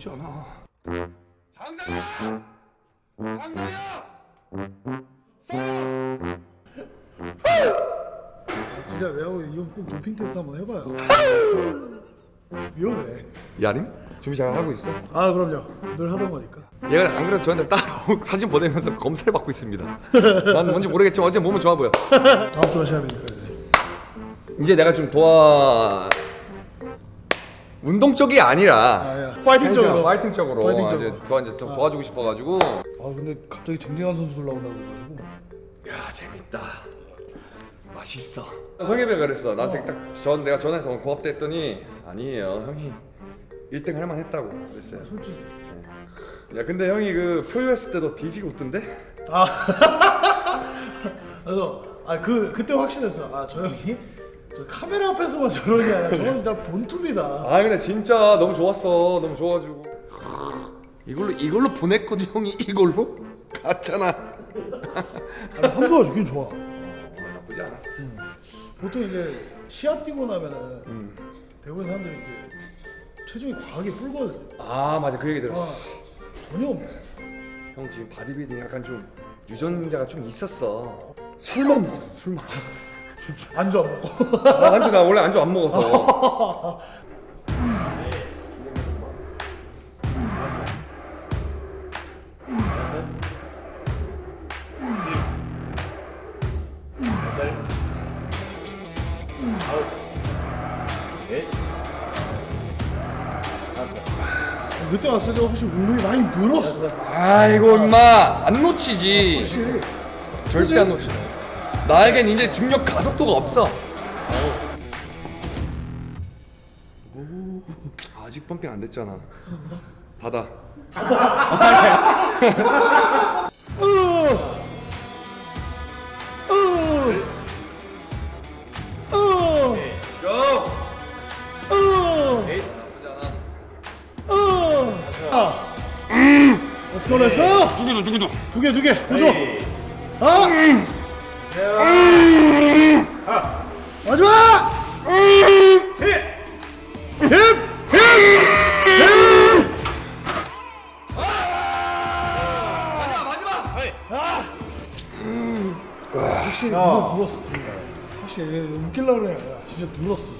나쁘지 않아. 장상이야! 장상이야! 진짜 내가 이거 꼭 도핑 테스트 한번 해봐요. 위험해. 야림? 준비 잘 하고 있어? 아 그럼요. 늘 하던 거니까. 얘가 안 그래도 저한테 따로 사진 보내면서 검사를 받고 있습니다. 난 뭔지 모르겠지만 어제 몸은 좋아 보여. 다음 주가 시합이니까 이제. 이제 내가 좀 도와 운동 쪽이 아니라 아, 예. 파이팅적으로. 파이팅적으로 파이팅적으로. 이제 도와 이제 좀 아. 도와주고 싶어가지고. 아 근데 갑자기 쟁쟁한 선수들 나온다고 그래가지고. 야 재밌다. 맛있어. 성엽이가 그랬어. 나한테 딱전 내가 전화해서 고맙다 했더니 아니에요 형이 1등 할 만 했다고 그랬어요. 솔직히. 야 근데 형이 그 표유했을 때도 뒤지고 웃던데? 아 그래서 아 그 그때 확신했어. 아 저 형이 저 카메라 앞에서만 아니라 저건 진짜 born to be다. 아 근데 진짜 너무 좋았어. 너무 좋아가지고 이걸로 이걸로 보냈거든 형이 이걸로 갔잖아. 아니 선도가 좋긴 좋아. 나쁘지 않았어. 보통 이제 시합 뛰고 나면은 음. 대부분 사람들이 이제 체중이 과하게 불거든. 아 맞아 그 얘기 아 들었어. 전혀 없네. 형 지금 바디빌딩 약간 좀 유전자가 좀 있었어. 술만 먹었 어 술만. 안주 안 먹고. 아, 안주 나 원래 안주 안 먹어서. 그때 왔을 때 훨씬 운동이 많이 늘었어. 아이고 임마 안 놓치지. 절대 안 놓치. 나에겐 이제 중력 가속도가 없어. 오, 아직 펌핑 안 됐잖아. 닫아. Let's go, let's go. 두개도 두개도. 두 개, 두 개. 보죠. 아! 마지막! 확실히 누가 눌렀어. 확실히 얘 웃기려고 그래. 야, 진짜 눌렀어.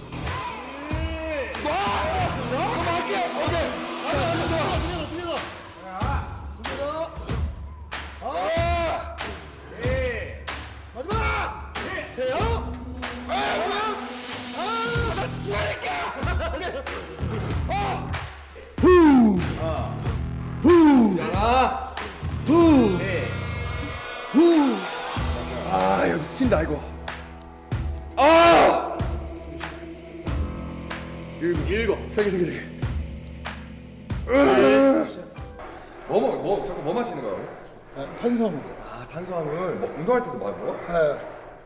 아, 야 미친다 이거. 아! 일곱, 일곱, 세 개, 세 개, 세 개. 뭐 먹, 뭐 자꾸 뭐 마시는 거야? 아, 탄수화물. 아 탄수화물. 뭐 운동할 때도 많이 먹어? 아,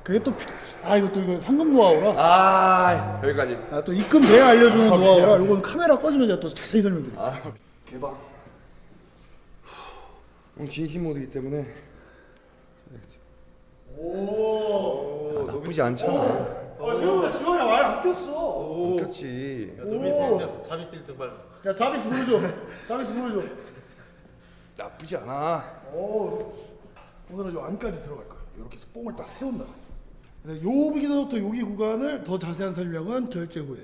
그게 또, 피- 아, 이거 또 이거 상금 노하우라. 아 여기까지. 아, 또 입금 돼야 알려주는 노하우라. 이건 카메라 꺼지면 제가 또 자세히 설명드릴게요. 아 개방. 오늘 진심 모드이기 때문에 오. 아, 나쁘지 않잖아. 아, 세훈아, 지원이 많이 안 꼈어. 웃겼지. 오. 자비스 1등 빨리 야, 자비스 보여줘. 자비스 보여줘. 나쁘지 않아. 오. 오늘은 요 안까지 들어갈 거야. 이렇게 해서 뽕을 딱 세운다. 근데 여기서부터 여기 구간을 더 자세한 설명은 결제 후에.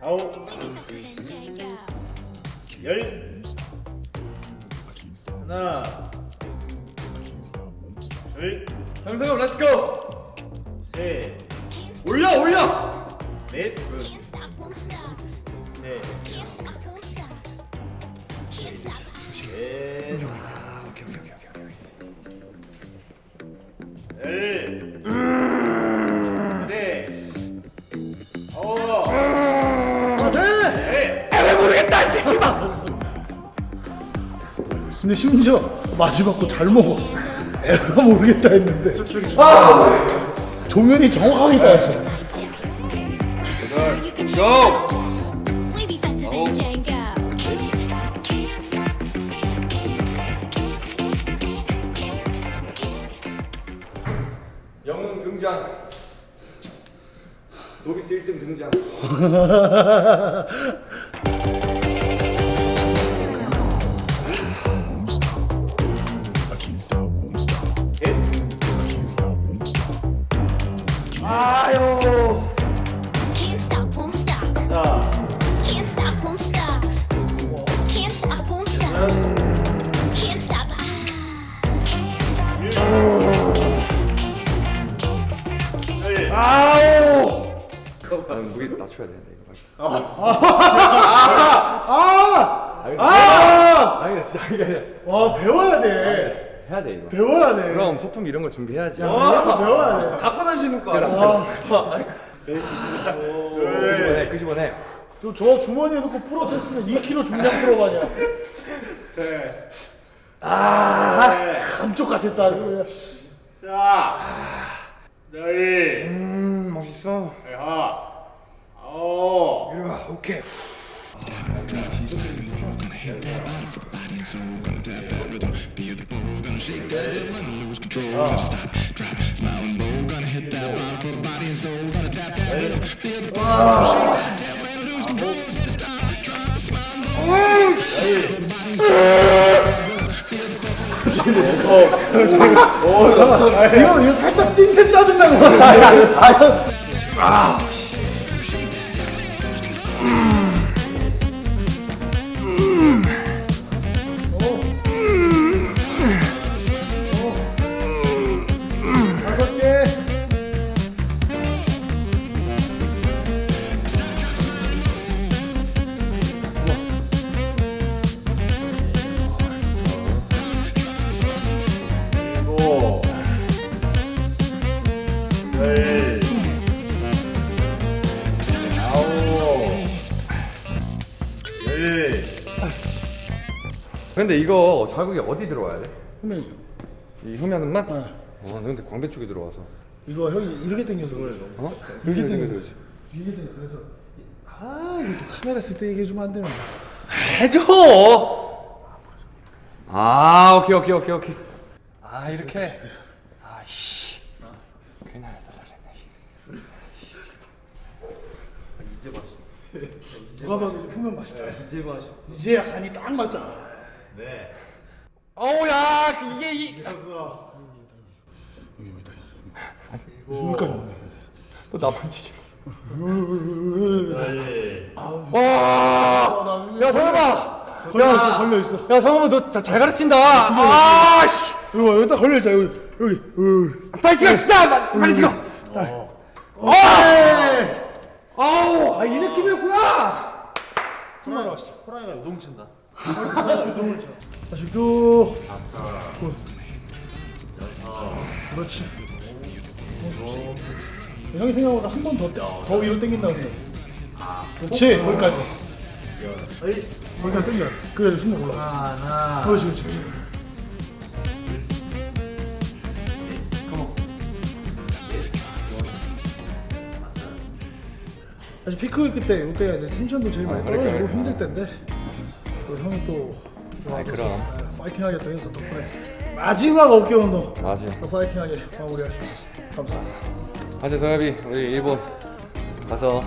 아홉 열 하나 장성엽 렛츠고. 둘셋넷 올려 올려. 넷아 오케이 오케이 오케이 오케이. 열 네. 아홉 네. 근데 심지어 마지막 거 잘 먹어. 애가 모르겠다 했는데. 아! 조면이 정확하게 따였어. 영웅 등장. 노비스 1등 등장. 아우. 나는 무게 낮춰야 되는데 이거. 아! 아! 아니 나 진짜 이게 아니라 와 배워야 돼. 해야 돼 이거. 배워야 돼. 그럼 소품 이런 거 준비해야지. 이거 배워야 돼. 갖고 다니는 거 알아. 아, 끄집어내 끄집어내. 저, 저 주머니에 넣고 풀어댔으면 2kg 중량 풀어가냐. 셋. 아, 감쪽 같았다. 이 거. 자, 열. 음 멋있어. 하. 아홉. 이리 와 오케이. 이거 이거 살짝 찐텐 짜증나는 거 같아. 근데 이거 자국이 어디 들어와야 돼? 그러면 이 흠야는만? 네. 어, 근데 광배 쪽에 들어와서. 이거 형이 이렇게 당겨서 그래. 어? 이렇게 이렇게 당겨서 그러지. 이렇게 당겨서 그래서 아 이거 또 카메라 쓸 때 얘기해 주면 안 되나? 해줘. 아, 오케이, 오케이, 오케이, 오케이. 아, 이렇게. 아이씨. 괜히 하다 잘했네. 누가 봐도 후면 맛있잖아. 이제 맛있어. 이제야 간이 딱 맞잖아. 네. 어우, 야, 이게 이. 여기까지. 너 나만 치지. 열. 와. 야, 성현아. 걸려 있어. 걸려 있어. 야, 성현아, 너잘 가르친다. 아, 씨. 이거 여기다 걸려 있자. 여기 여기. 빨리 찍어, 진짜. 빨리 찍어. 어. 아우, 아, 이 느낌이었구나. 하시죠. 호랑이가 요동친다. 다시 쭉. good. 그렇지. 어. 형이 생각보다 한 번 더, 더 위로 당긴다고 생각해. 그렇지, 거기까지. 거기까지 당겨. 그래, 순간 올라가. 하나. 그렇지, 그렇지. 사실 피크위크 때 이때가 이제 텐션도 제일 많이 아, 떨어지고 그러니까. 힘들 때인데 또 형이 또 아이, 그럼. 파이팅 하겠다 해서 덕분에 마지막 어깨 운동 맞아. 또 파이팅하게 마무리할 수 있었습니다. 감사합니다. 하여튼 성엽이 우리 일본 가서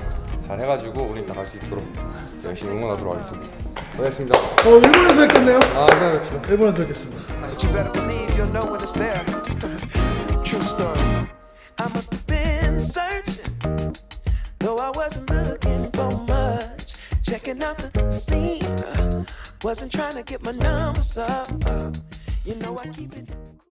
잘 해가지고 우리 나갈 수 있도록 열심히 응원하도록 하겠습니다. 고맙습니다. 어 일본에서 뵙겠네요. 아, 생각합시다. 일본에서 뵙겠습니다. Checking out the scene, uh, wasn't trying to get my numbers up. uh, you know I keep it.